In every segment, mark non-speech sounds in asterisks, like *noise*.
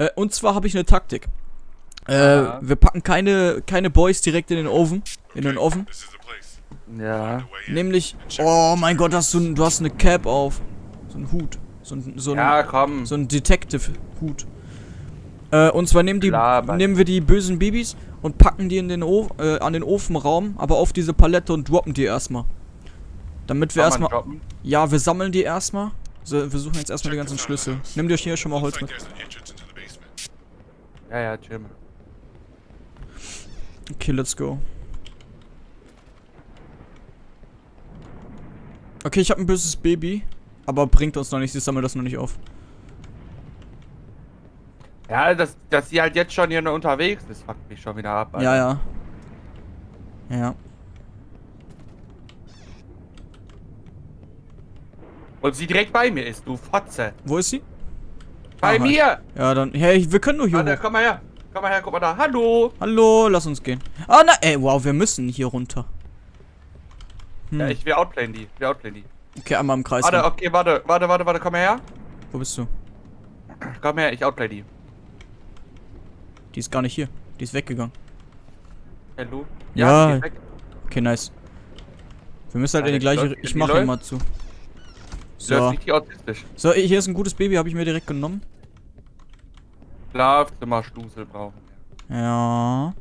Äh, und zwar habe ich eine Taktik. Äh, Aha. wir packen keine, keine Boys direkt in den Ofen. In den Ofen. Ja. Nämlich. Oh mein Gott, hast du, du hast eine Cap auf. So ein Hut. So ein, so ein, Ja, komm. so ein Detective-Hut. Äh, und zwar nehmen, die, Laber. nehmen wir die bösen Babys und packen die in den o äh, an den Ofenraum, aber auf diese Palette und droppen die erstmal. Damit wir erstmal. Ja, wir sammeln die erstmal. So, wir suchen jetzt erstmal die ganzen Schlüssel. Nimm dir hier schon mal Holz mit. Ja, ja, chill mal. Okay, let's go. Okay, ich habe ein böses Baby. Aber bringt uns noch nicht, sie sammelt das noch nicht auf. Ja, dass, dass sie halt jetzt schon hier nur unterwegs ist, fuckt mich schon wieder ab. Ja, ja. Ja. Und sie direkt bei mir ist, du Fotze. Wo ist sie? Bei Aha. mir! Ja, dann. Hey, wir können nur hier Warte, hoch. komm mal her. Komm mal her, guck mal da. Hallo! Hallo, lass uns gehen. Ah, na, ey, wow, wir müssen hier runter. Hm. Ja, ich will outplayen die. Will outplayen die. okay, einmal im Kreis. Warte, okay, warte, warte, warte, warte, komm mal her. Wo bist du? Komm her, ich outplay die. Die ist gar nicht hier. Die ist weggegangen. Hallo? Ja. weg. Okay, nice. Wir müssen halt in die Alter, gleiche. läuft- Ich mache immer zu. So. So, hier ist ein gutes Baby, habe ich mir direkt genommen. Schlafzimmerschlüssel brauchen wir. Ja.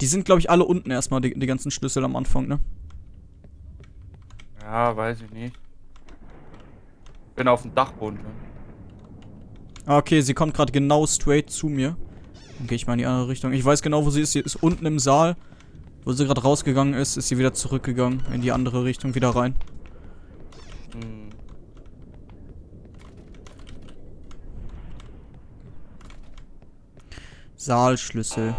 Die sind, glaube ich, alle unten erstmal, die, die ganzen Schlüssel am Anfang, ne? Ja, weiß ich nicht. Bin auf dem Dachboden. Ne? Ah, Okay, sie kommt gerade genau straight zu mir. Dann gehe ich mal in die andere Richtung. Ich weiß genau, wo sie ist. Sie ist unten im Saal. Wo sie gerade rausgegangen ist, ist sie wieder zurückgegangen. In die andere Richtung wieder rein. Hm. Saalschlüssel.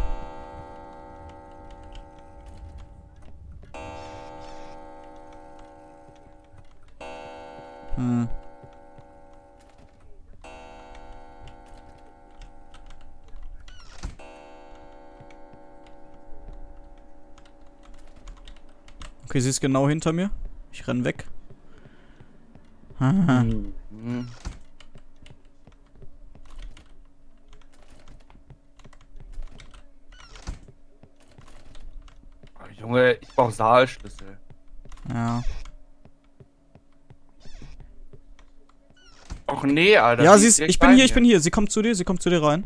Hm. Okay, sie ist genau hinter mir. Ich renn weg. Haha. Hm. *laughs* Junge, ich brauch Saalschlüssel. Ja. Och nee, Alter. Ja, sie ist. Ich bin hier, ich mir. bin hier. Sie kommt zu dir, sie kommt zu dir rein.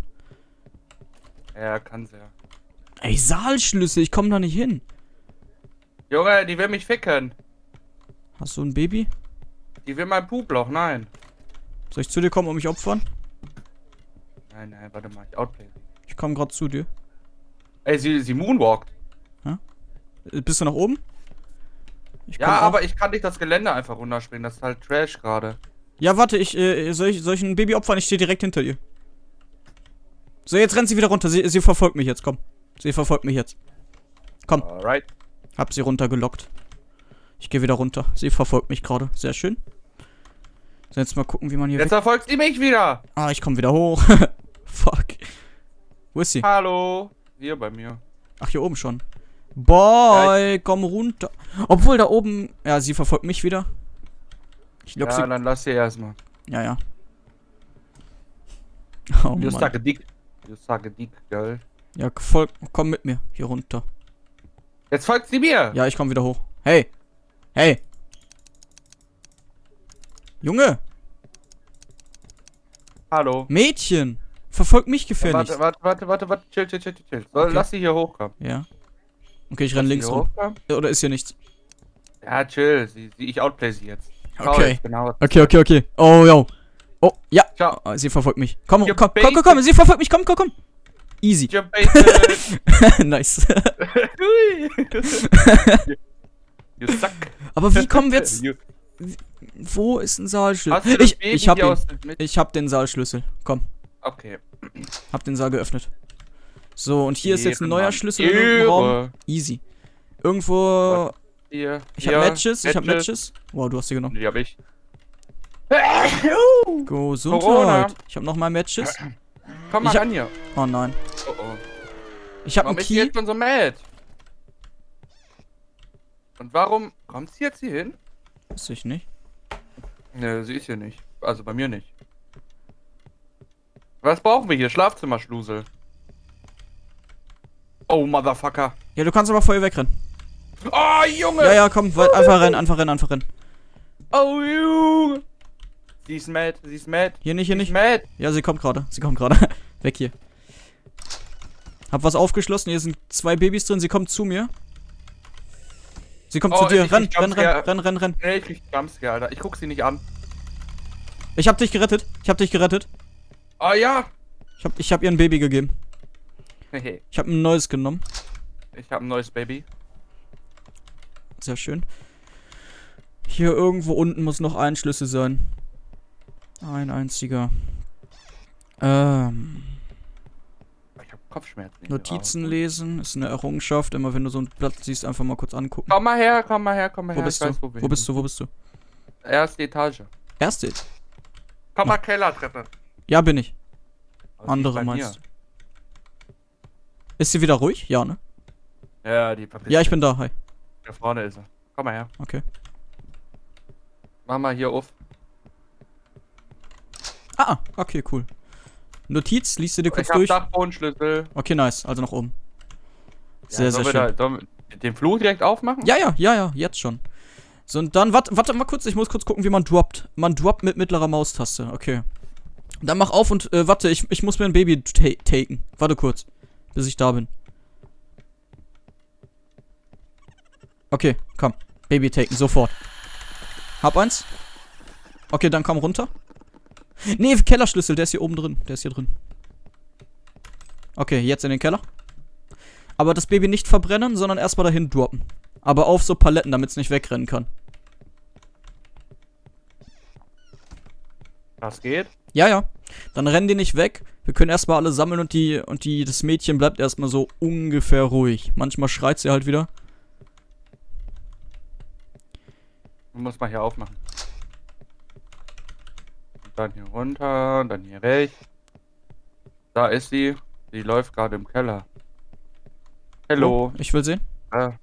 Ja, kann sie ja. Ey, Saalschlüssel, ich komme da nicht hin. Junge, die will mich ficken. Hast du ein Baby? Die will mein Puploch, nein. Soll ich zu dir kommen und mich opfern? Nein, nein, warte mal, ich outplay. Ich komme gerade zu dir. Ey, sie, sie moonwalkt. Äh, Bist du nach oben? Ja, aber ich kann nicht das Gelände einfach runterspringen. Das ist halt Trash gerade. Ja, warte, ich, äh, soll ich, soll ich ein Baby opfern? Ich stehe direkt hinter ihr. So, jetzt rennt sie wieder runter. Sie, sie verfolgt mich jetzt, komm. Sie verfolgt mich jetzt. Komm, Alright. hab sie runtergelockt. Ich gehe wieder runter. Sie verfolgt mich gerade. Sehr schön. So, jetzt mal gucken, wie man hier Jetzt verfolgt sie mich wieder. Ah, ich komme wieder hoch. *laughs* Fuck. Wo ist sie? Hallo. Hier bei mir. Ach, hier oben schon. Boy, komm runter. Obwohl, da oben... Ja, sie verfolgt mich wieder. Ich lock Ja, sie... dann lass sie erstmal. Ja, ja. *laughs* Oh, suck a dick. Suck a dick, girl. Ja, folg, komm mit mir hier runter. Jetzt folgt sie mir. Ja, ich komm wieder hoch. Hey. Hey. Junge, Hallo. Mädchen. Verfolg mich gefälligst. Warte, warte, warte, warte, warte. Chill, chill, chill, chill, Okay. lass sie hier hochkommen. Ja. Okay, ich renn links rum. Oder ist hier nichts? Ja, chill. Sie, sie, ich outplay sie jetzt. Okay. Genau. Okay, okay, okay. Oh, yo. Oh, ja. Ciao. Oh, sie verfolgt mich. Komm, You komm, komm, komm, komm. Sie verfolgt mich. Komm, komm, komm. Easy. *laughs* Nice. *laughs* you suck. Aber wie kommen wir jetzt... You, Wo ist ein Saalschlüssel? Ich, ich hab ihn. Ich hab den Saalschlüssel. Komm. Okay. Hab den Saal geöffnet. So, und hier ist jetzt ein neuer Schlüssel in irgendeinem Raum. Easy. Irgendwo. Hier. Ich hab Matches, ich hab Matches. Wow, du hast sie genommen. Die hab ich. Gesundheit. Corona. Ich hab noch mal Matches. Komm mal hab- ran hier. Oh nein. Oh oh. Ich hab Warum einen Key. jetzt schon so mad? Und warum kommt sie jetzt hier hin? Weiß ich nicht. Ne, sie ist hier nicht. Also bei mir nicht. Was brauchen wir hier? Schlafzimmerschlusel. Oh, Motherfucker. Ja, du kannst aber vorher wegrennen. Oh, Junge! Ja, ja, komm, weit- einfach rennen, einfach rennen, einfach rennen. Oh, Junge! Sie ist mad, sie ist mad. Hier nicht, hier Sie nicht. mad. Ja, sie kommt gerade. Sie kommt gerade. *laughs* Weg hier. Hab was aufgeschlossen. Hier sind zwei Babys drin. Sie kommt zu mir. Sie kommt Oh, zu dir. Renn, renn, renn, renn, renn, renn. Nee, ich krieg Jumpscare, Alter. Ich guck sie nicht an. Ich hab dich gerettet. Ich hab dich gerettet. Oh, ja! Ich hab, ich hab ihr ein Baby gegeben. Ich hab ein neues genommen. Ich hab ein neues Baby. Sehr schön. Hier irgendwo unten muss noch ein Schlüssel sein. Ein einziger. Ähm, Ich hab Kopfschmerzen. Notizen lesen ist eine Errungenschaft. Immer wenn du so ein Blatt siehst, einfach mal kurz angucken. Komm mal her, komm mal her, komm mal Wo her. bist weiß, wir Wo bist du? Wo bist du? Erste Etage. Erste. Komm mal Kellertreppe. Ja, bin ich. Ist Andere meinst du? Ist sie wieder ruhig? Ja, ne? Ja, die verpisst Ja, ich bin da. Hi. Da vorne ist er. Komm mal her. Okay. Mach mal hier auf. Ah, ah, okay, cool. Notiz, liest du dir kurz ich hab durch? Dachbodenschlüssel. Okay, nice. Also nach oben. Sehr, ja, sehr sollen wir schön. Da, den Flur direkt aufmachen? Ja, ja, ja, ja, jetzt schon. So, und dann, warte, warte mal kurz, ich muss kurz gucken, wie man droppt. Man droppt mit mittlerer Maustaste, okay. Dann mach auf und, äh, warte, ich, ich muss mir ein Baby ta taken. Warte kurz, bis ich da bin. Okay, komm. Baby taken, sofort. Hab eins. Okay, dann komm runter. Nee, Kellerschlüssel, der ist hier oben drin. Der ist hier drin. Okay, jetzt in den Keller. Aber das Baby nicht verbrennen, sondern erstmal dahin droppen. Aber auf so Paletten, damit es nicht wegrennen kann. Das geht. Ja, ja. Dann rennen die nicht weg. Wir können erstmal alle sammeln und die und die das Mädchen bleibt erstmal so ungefähr ruhig. Manchmal schreit sie halt wieder. Muss man hier aufmachen. Und dann hier runter, dann hier weg. Da ist sie. Sie läuft gerade im Keller. Hallo. Oh, ich will sehen. Ah,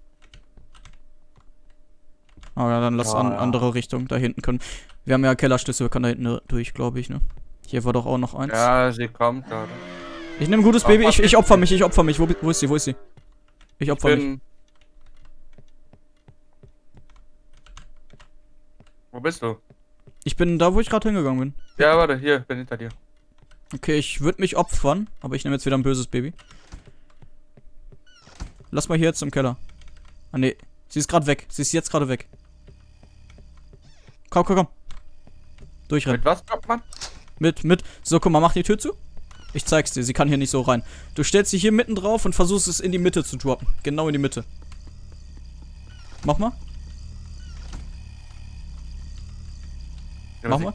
Oh ja, dann lass Ja, an ja. andere Richtung da hinten können. Wir haben ja Kellerschlüssel, wir können da hinten durch, glaube ich, ne? Hier war doch auch noch eins. ja, sie kommt gerade. Ich nehme gutes Baby, ich, ich opfer mich, ich opfer mich. Wo, wo ist sie, wo ist sie? Ich opfer mich. Bin... Wo bist du? Ich bin da, wo ich gerade hingegangen bin. Ja, warte, hier, bin hinter dir. Okay, ich würde mich opfern, aber ich nehme jetzt wieder ein böses Baby. Lass mal hier jetzt im Keller. Ah, nee. Sie ist gerade weg. Sie ist jetzt gerade weg. Komm, komm, komm. Durchrennen. Mit was kommt man? Mit, mit. So, guck mal, mach die Tür zu. Ich zeig's dir. Sie kann hier nicht so rein. Du stellst sie hier mitten drauf und versuchst es in die Mitte zu droppen. Genau in die Mitte. Mach mal. Ja, Mach mal.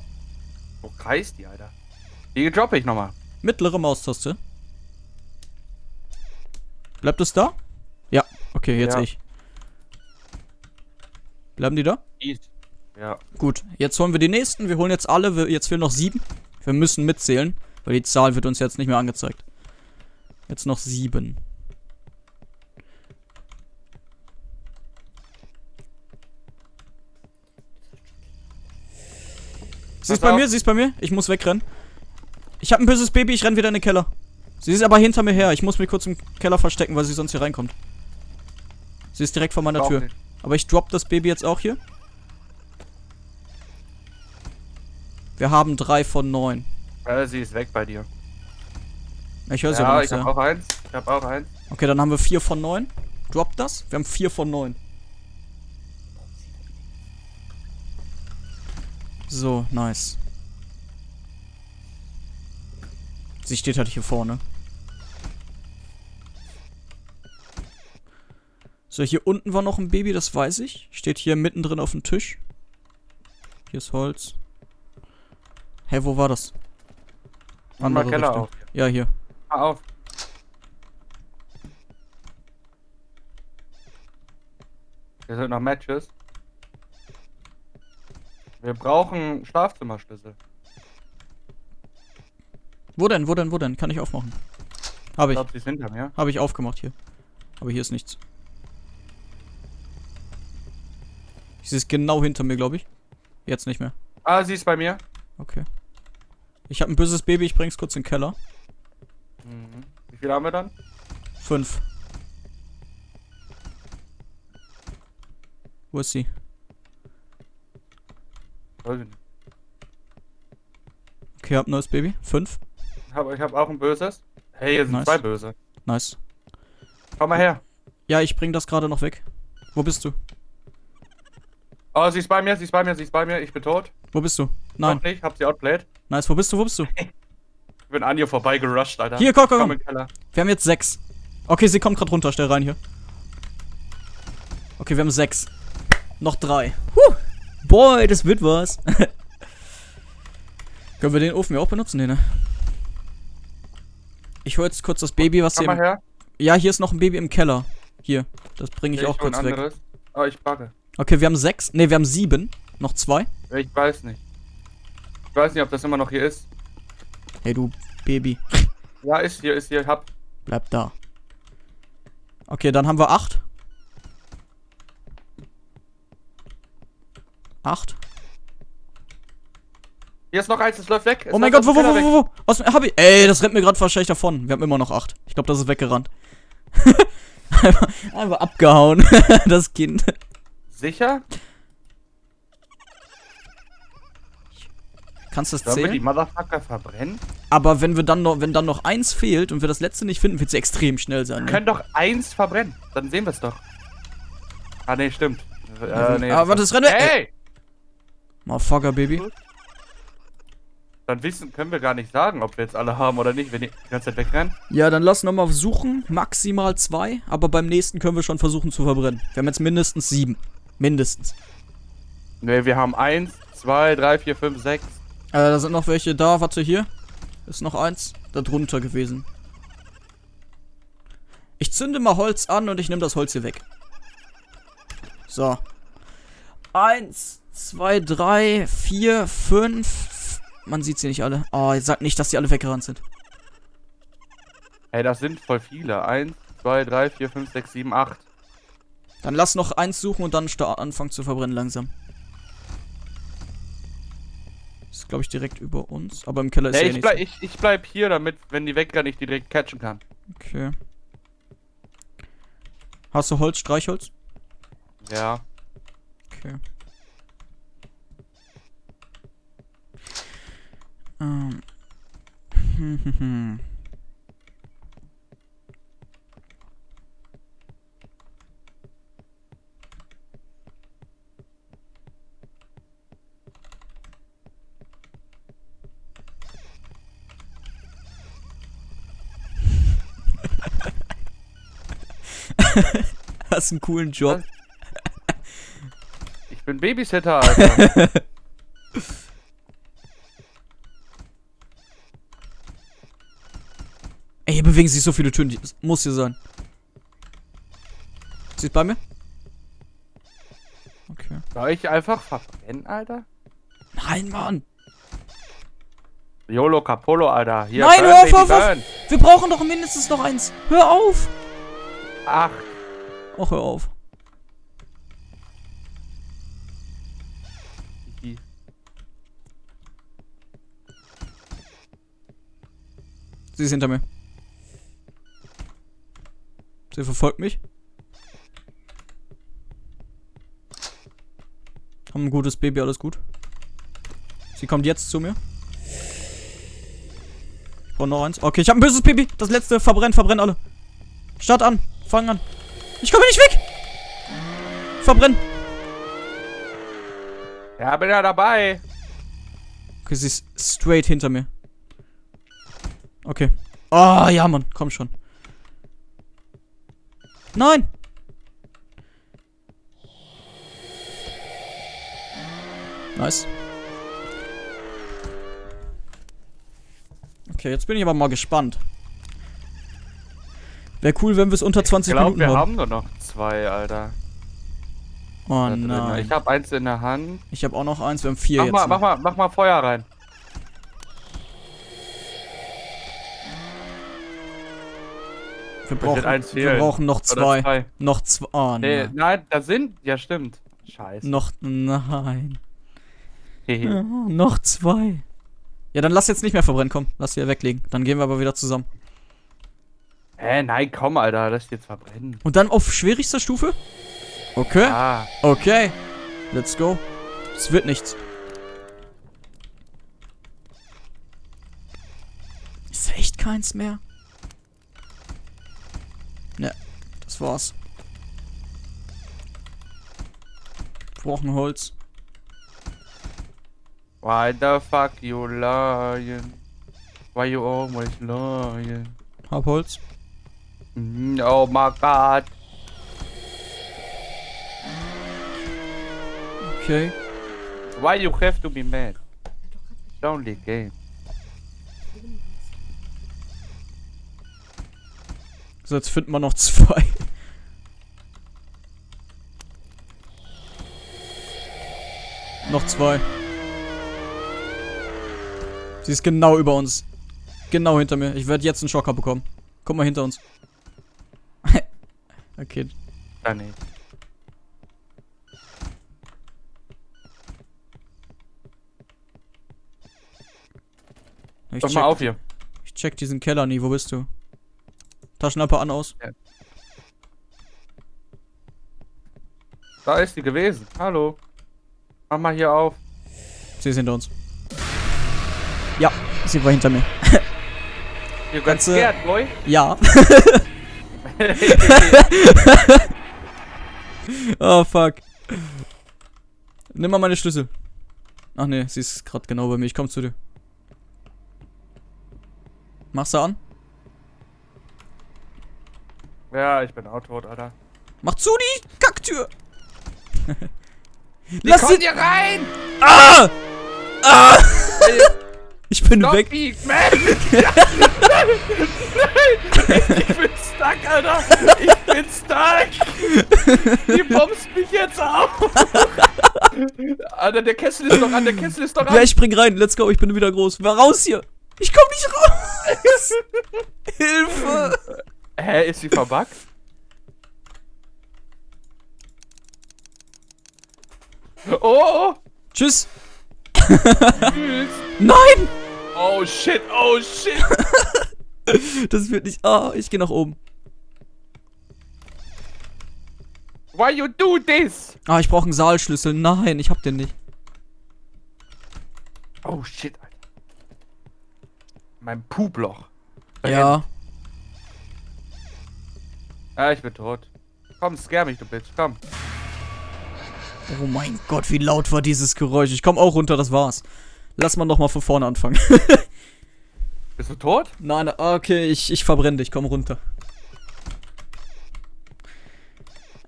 Wo kreist die, Alter? Die droppe ich nochmal. Mittlere Maustaste. Bleibt es da? Ja. Okay, jetzt Ja. ich. Bleiben die da? East. Ja. Gut, jetzt holen wir die nächsten. Wir holen jetzt alle. Wir, jetzt fehlen noch sieben. Wir müssen mitzählen, weil die Zahl wird uns jetzt nicht mehr angezeigt. Jetzt noch sieben. Sie ist bei mir, sie ist bei mir. Ich muss wegrennen. Ich habe ein böses Baby, ich renn wieder in den Keller. Sie ist aber hinter mir her. Ich muss mich kurz im Keller verstecken, weil sie sonst hier reinkommt. Sie ist direkt vor meiner Tür. nicht. Aber ich drop das Baby jetzt auch hier. Wir haben drei von neun. Äh, sie ist weg bei dir. Ich höre sie Ja, ich hab auch eins. Ich hab auch eins. Okay, dann haben wir vier von neun. Drop das. Wir haben vier von neun. So, nice. Sie steht halt hier vorne. So, hier unten war noch ein Baby, das weiß ich. Steht hier mittendrin auf dem Tisch. Hier ist Holz. Hä, wo war das? Mach Andere Keller Richtung. auf. Ja, hier. Mach auf. Hier sind noch Matches. Wir brauchen Schlafzimmerschlüssel. Wo denn, wo denn, wo denn? Kann ich aufmachen? Habe Ich ich. glaube, sie ist hinter mir. Habe ich aufgemacht hier. Aber hier ist nichts. Sie ist genau hinter mir, glaube ich. Jetzt nicht mehr. Ah, sie ist bei mir. Okay. Ich habe ein böses Baby, ich bring's kurz in den Keller. Mhm. Wie viel haben wir dann? Fünf. Wo ist sie? Okay, hab ein neues Baby. Fünf. Ich habe ich hab auch ein böses. Hey, hier sind Nice. zwei böse. Nice. Komm mal her. Ja, ich bring das gerade noch weg. Wo bist du? Oh, sie ist bei mir, sie ist bei mir, sie ist bei mir. Ich bin tot. Wo bist du? Nein. Noch nicht, hab sie outplayed. Nice, wo bist du? Wo bist du? *laughs* Ich bin an ihr vorbei gerusht, Alter. Hier, komm, komm, Komm komm. Wir haben jetzt sechs. Okay, sie kommt gerade runter. Stell rein hier. Okay, wir haben sechs. Noch drei. Huh. Boy, das wird was. *laughs* Können wir den Ofen ja auch benutzen, nee, ne? Ich hol jetzt kurz das Baby, was Komm hier. mal her. ja, hier ist noch ein Baby im Keller. Hier. Das bringe ich Ich auch kurz weg. anderes. Oh, ich bugge. Okay, wir haben sechs. Ne, wir haben sieben. Noch zwei. Ich weiß nicht. Ich weiß nicht, ob das immer noch hier ist. Hey, du Baby. Ja, ist hier, ist hier. Hab. Bleib da. Okay, dann haben wir acht. Acht. Hier ist noch eins, es läuft weg. Es Oh mein Gott, wo, wo, wo, wo, wo? Was hab ich? Ey, das rennt mir gerade wahrscheinlich davon. Wir haben immer noch acht. Ich glaube, das ist weggerannt. *laughs* einfach, einfach abgehauen, *laughs* das Kind. Sicher? Kannst du das Sollen wir die zählen? Motherfucker verbrennen? Aber wenn wir dann noch, wenn dann noch eins fehlt und wir das letzte nicht finden, wird sie extrem schnell sein. Wir Ne? können doch eins verbrennen. Dann sehen wir es doch. Ah, nee, stimmt. Ja, Äh, nee, aber das rennt weg. Hey! Motherfucker, Baby. Dann wissen, können wir gar nicht sagen, ob wir jetzt alle haben oder nicht, wenn die die ganze Zeit wegrennen. Ja, dann lass nochmal suchen. Maximal zwei. Aber beim nächsten können wir schon versuchen zu verbrennen. Wir haben jetzt mindestens sieben. Mindestens. Ne, wir haben eins, zwei, drei, vier, fünf, sechs. Äh, da sind noch welche da. Warte, hier. Ist noch eins. Da drunter gewesen. Ich zünde mal Holz an und ich nehme das Holz hier weg. So. Eins, zwei, drei, vier, fünf. Man sieht sie nicht alle. Oh, jetzt sagt nicht, dass die alle weggerannt sind. Ey, das sind voll viele. Eins, zwei, drei, vier, fünf, sechs, sieben, acht. Dann lass noch eins suchen und dann anfangen zu verbrennen langsam. Ist, glaube ich, direkt über uns. Aber im Keller ist Nee, ja ich, bleib, ich, ich bleib hier, damit, wenn die wegrennen, ich die direkt catchen kann. Okay. Hast du Holz, Streichholz? Ja. Okay. Ähm. *laughs* *laughs* Hast einen coolen Job. Ich bin Babysitter, Alter. *laughs* Ey, hier bewegen sich so viele Türen. Das muss hier sein. Sie ist bei mir? Okay. Soll ich einfach verbrennen, Alter? Nein, Mann. YOLO Capolo, Alter. Hier, Nein, burn, hör auf, hör auf. Wir brauchen doch mindestens noch eins. Hör auf. Ach, Ach, hör auf. Sie ist hinter mir. Sie verfolgt mich. Haben ein gutes Baby, alles gut. Sie kommt jetzt zu mir. Ich brauche noch eins. Okay, ich habe ein böses Baby. Das letzte. Verbrennt, verbrennt alle. Start an. Fang an. Ich komme nicht weg. Verbrenn. ja, bin ja dabei. Okay, sie ist straight hinter mir. Okay. Ah, ja, Mann. Komm schon. Nein. Nice. Okay, jetzt bin ich aber mal gespannt. Wäre cool, wenn wir es unter 20 Ich glaube, Minuten wir haben. haben nur noch zwei, Alter. Oh da drin. nein. Ich habe eins in der Hand. Ich habe auch noch eins. Wir haben vier Mach jetzt. mal, noch. mach mal, mach mal Feuer rein. wir, brauchen, eins wir brauchen noch zwei. zwei. Noch zwei. Oh Nee, nein. nein, da sind. Ja, stimmt. Scheiße. Noch. Nein. Ja, noch zwei. Ja, dann lass jetzt nicht mehr verbrennen, komm. Lass hier weglegen. Dann gehen wir aber wieder zusammen. Hä, nein, komm, Alter, lass dich jetzt verbrennen. Und dann auf schwierigster Stufe? Okay. Ah, Okay. Let's go. Es wird nichts. Ist echt keins mehr? Ne, das war's. Wir brauchen Holz. why the fuck you lying? Why you always lying? Hab Holz. Oh my god. Okay. Why you have to be mad? It's only game. So, jetzt finden wir noch zwei. noch zwei. Sie ist genau über uns. Genau hinter mir. Ich werde jetzt einen Schocker bekommen. Guck mal hinter uns. Okay. Dann nicht. Ich Pass check, mal auf hier. ich check diesen Keller nie. Wo bist du? Taschenlampe an aus. Da ist sie gewesen. Hallo. Mach mal hier auf. Sie ist hinter uns. Ja, sie war hinter mir. *laughs* You got scared, boy. Ja. *laughs* *laughs* oh, fuck. Nimm mal meine Schlüssel. Ach nee, sie ist gerade genau bei mir. Ich komm zu dir. Machst du an? ja, ich bin tot, Alter. Mach zu die Kacktür! Lass sie... hier rein! Ah! Ah! Ich bin Stop weg. me, man! *laughs* Ja. Nein! Ich bin stuck, Alter! Ich bin stuck! Die bombst mich jetzt auf! Alter, der Kessel ist doch an, der Kessel ist doch an! Ja, ich spring rein. Let's go. Ich bin wieder groß. War raus hier. Ich komm nicht raus. *laughs* Hilfe. Hä, ist sie verbuggt? Oh, oh! Tschüss. Tschüss! *laughs* Nein. Oh shit, oh shit! *laughs* Das wird nicht... Ah, ich gehe nach oben. Why you do this? Ah, ich brauche einen Saalschlüssel. Nein, ich hab den nicht. Oh shit, Alter. Mein Puploch. Ja. Ah, ich bin tot. Komm, scare mich, du Bitch, komm. Oh mein Gott, wie laut war dieses Geräusch. Ich komm auch runter, das war's. Lass mal noch mal von vorne anfangen. *laughs* Bist du tot? nein, nein, okay, ich, ich verbrenne dich. Komm runter.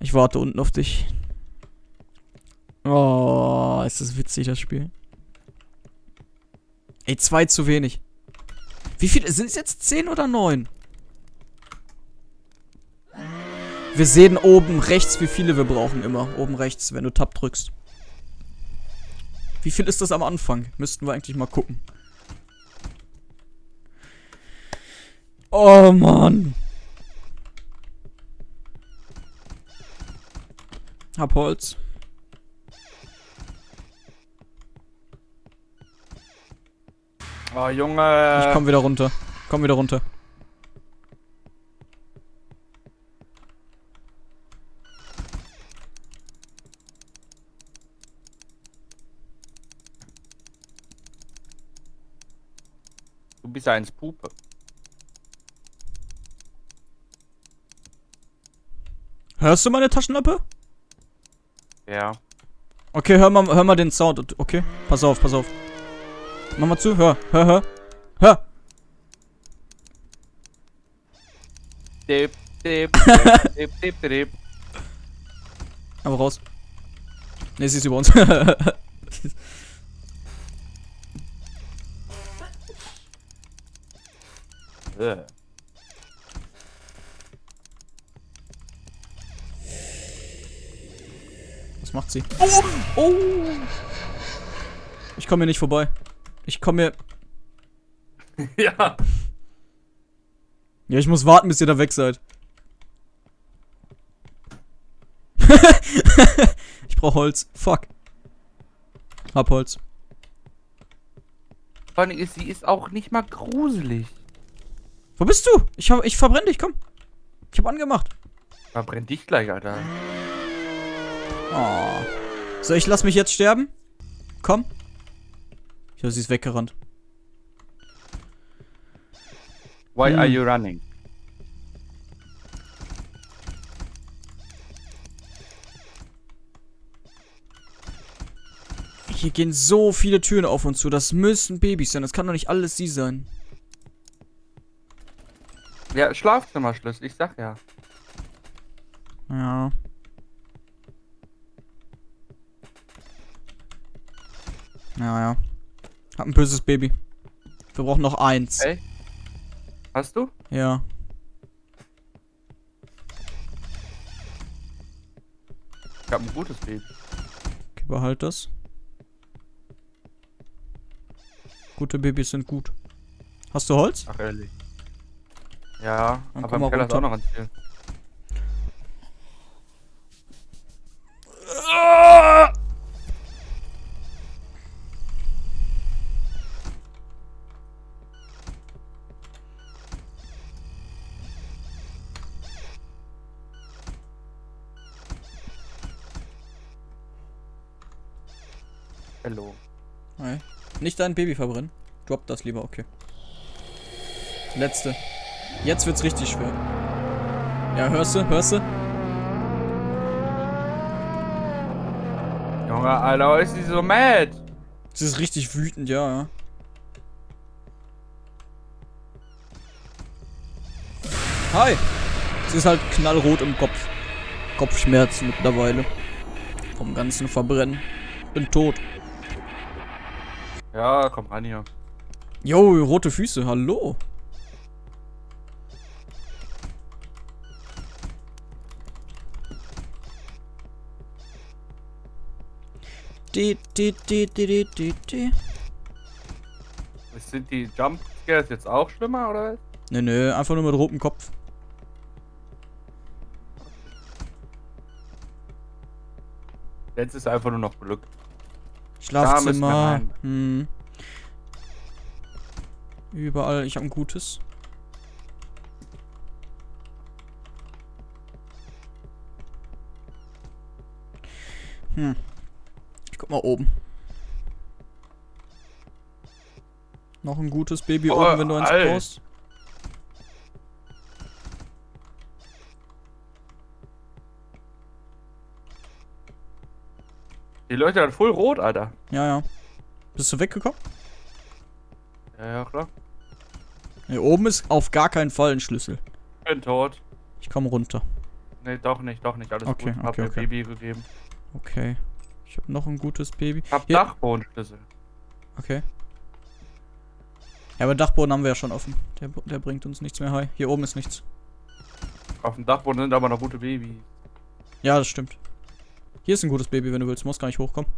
Ich warte unten auf dich. Oh, ist das witzig, das Spiel. Ey, zwei zu wenig. Wie viele? Sind es jetzt zehn oder neun? Wir sehen oben rechts, wie viele wir brauchen immer. Oben rechts, wenn du Tab drückst. Wie viel ist das am Anfang? Müssten wir eigentlich mal gucken. Oh Mann. Hab Holz. Oh, Junge. Ich komm wieder runter. Komm wieder runter. Du bist eins Pupe. Hörst du meine Taschenlampe? Ja. Okay, hör mal, hör mal den Sound. Okay, pass auf, pass auf. Mach mal zu, hör, hör, hör. Hör. Dip, dip, *laughs* dip, dip, dip, dip. Aber raus. Ne, sie ist über uns. *laughs* Äh. Was macht sie? Oh! Oh! Ich komme hier nicht vorbei. Ich komme hier. *laughs* Ja. Ja, ich muss warten, bis ihr da weg seid. *laughs* ich brauche Holz. Fuck. Hab Holz. Vor allem ist sie ist auch nicht mal gruselig. Wo bist du? Ich, hab, ich verbrenne dich, komm. Ich hab angemacht. Verbrennt dich gleich, Alter. Oh. So, ich lass mich jetzt sterben. Komm. Ich höre, sie ist weggerannt. Why Hm. are you running? Hier gehen so viele Türen auf und zu. Das müssen Babys sein. Das kann doch nicht alles sie sein. Ja, Schlafzimmerschlüssel, ich sag ja. Ja. Ja, ja. Hab ein böses Baby. Wir brauchen noch eins. Ey. Hast du? Ja. Ich hab ein gutes Baby. Okay, behalt das. Gute Babys sind gut. Hast du Holz? Ach, ehrlich. Ja, Dann aber im Keller ist runter. auch noch ein Ziel. Hello. Nein. Nicht dein Baby verbrennen. Drop das lieber, okay. Letzte. Jetzt wird's richtig schwer. Ja, hörst du? Hörst du? Junge, Alter, ist sie so mad? Sie ist richtig wütend, ja. Hi! Sie ist halt knallrot im Kopf. Kopfschmerzen mittlerweile. Vom ganzen Verbrennen. Bin tot. Ja, komm ran hier. Jo, rote Füße, hallo. Die, die, die, die, die, die. Sind die Jumpscares jetzt auch schlimmer, oder was? Nö, nö, einfach nur mit rotem Kopf. Jetzt ist einfach nur noch Glück. Schlafzimmer. Hm. Überall, ich hab ein gutes. Hm. Ich guck mal oben. Noch ein gutes Baby Oh, oben, wenn du eins Alter. brauchst. Die Leute dann voll rot, Alter. Ja, ja. Bist du weggekommen? Ja, ja, klar. Hier oben ist auf gar keinen Fall ein Schlüssel. Bin tot. Ich komme runter. Nee, doch nicht, doch nicht. Alles Okay, gut. Hab okay, mir okay. Baby gegeben. Okay. Ich habe noch ein gutes Baby. Hab Hier- Dachbodenschlüssel. Okay. Ja, aber Dachboden haben wir ja schon offen. Der, der bringt uns nichts mehr. Hi. Hier oben ist nichts. Auf dem Dachboden sind aber noch gute Babys. Ja, das stimmt. Hier ist ein gutes Baby, wenn du willst. Muss gar nicht hochkommen.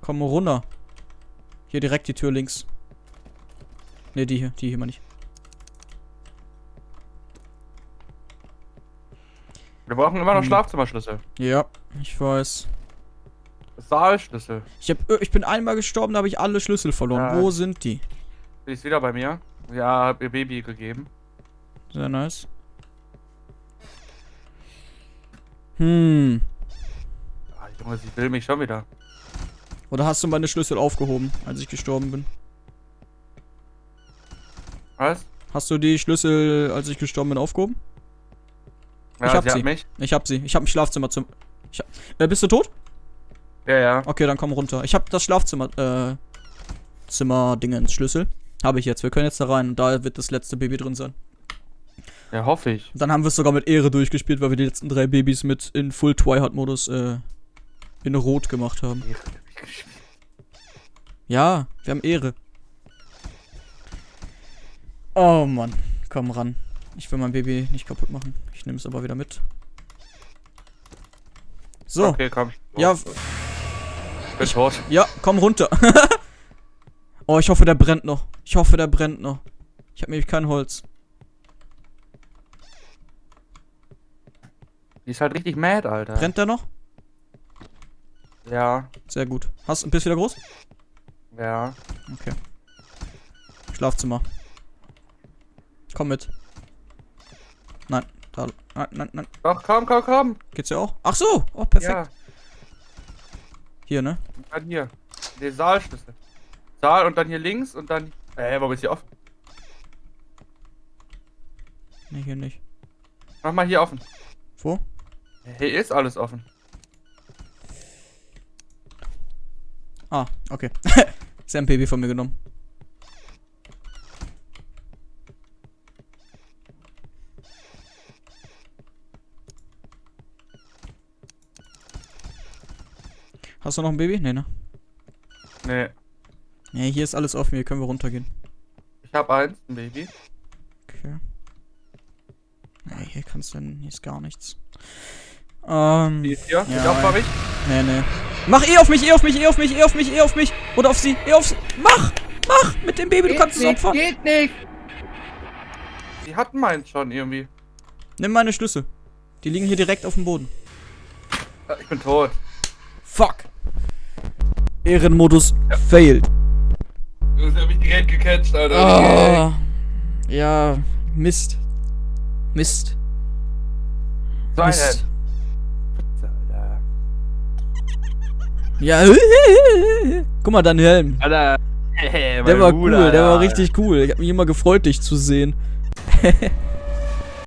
Komm runter. Hier direkt die Tür links. Ne, die hier. Die hier mal nicht. Wir brauchen immer noch Hm. Schlafzimmerschlüssel. Ja, ich weiß. Saalschlüssel. Ich, hab, äh, ich bin einmal gestorben, da habe ich alle Schlüssel verloren. Ja. Wo sind die? Die ist wieder bei mir. Ja, hab ihr Baby gegeben. Sehr nice. Hm. Ah, Junge, sie will mich schon wieder. Oder hast du meine Schlüssel aufgehoben, als ich gestorben bin? Was? Hast du die Schlüssel, als ich gestorben bin, aufgehoben? Ja, Ich hab sie sie. hat mich. Ich hab sie. Ich hab ein Schlafzimmer zum. Hab, äh, bist du tot? Ja, ja. Okay, dann komm runter. Ich hab das Schlafzimmer, äh, Zimmer-Dingens, Schlüssel. Habe ich jetzt. Wir können jetzt da rein und da wird das letzte Baby drin sein. Ja, hoffe ich. Dann haben wir es sogar mit Ehre durchgespielt, weil wir die letzten drei Babys mit in Full Twilight-Modus, äh, in Rot gemacht haben. Ja, wir haben Ehre. Oh Mann, komm ran. Ich will mein Baby nicht kaputt machen. Ich nehme es aber wieder mit. So, Okay, komm. ja, ich bin tot. ja, komm runter. *laughs* oh, ich hoffe, der brennt noch. Ich hoffe, der brennt noch. Ich habe nämlich kein Holz. Die ist halt richtig mad, Alter. Brennt der noch? Ja. Sehr gut. Hast, bist du wieder groß? Ja. Okay. Schlafzimmer. Komm mit. Nein, da. Nein, nein, nein. Doch, komm, komm, komm. Geht's ja auch? Ach so. Oh, perfekt. Ja, Hier, ne? und dann hier. Der Saalschlüssel. Saal und dann hier links und dann. Äh, warum ist hier offen? Ne, hier nicht. Mach mal hier offen. Wo? Hier ist alles offen. Ah, okay. *laughs* Ist ein Baby von mir genommen. Hast du noch ein Baby? Nee, ne? Nee. Nee, hier ist alles offen, hier können wir runtergehen. Ich hab eins, ein Baby. Okay. Nee, hier kannst du denn, hier ist gar nichts. Ähm, Die ist hier. Ja, ich opfer mich. nee, nee. Mach eh auf mich, eh auf mich, eh auf mich, eh auf mich, eh auf mich. Oder auf sie, eh auf sie. Mach! Mach! Mit dem Baby, du kannst es opfern. Geht nicht. Die hatten meins schon irgendwie. Nimm meine Schlüssel. Die liegen hier direkt auf dem Boden. Ich bin tot. Fuck. Ehrenmodus failed. Du hast mich direkt gecatcht, Alter. Ah. Ja, Mist. Mist. Sein Mist. Alter. Ja. Guck mal, dein Helm. Alter. *laughs* Hey, Der war cool, Bruder, der war richtig cool. Ich hab mich immer gefreut, dich zu sehen. *laughs*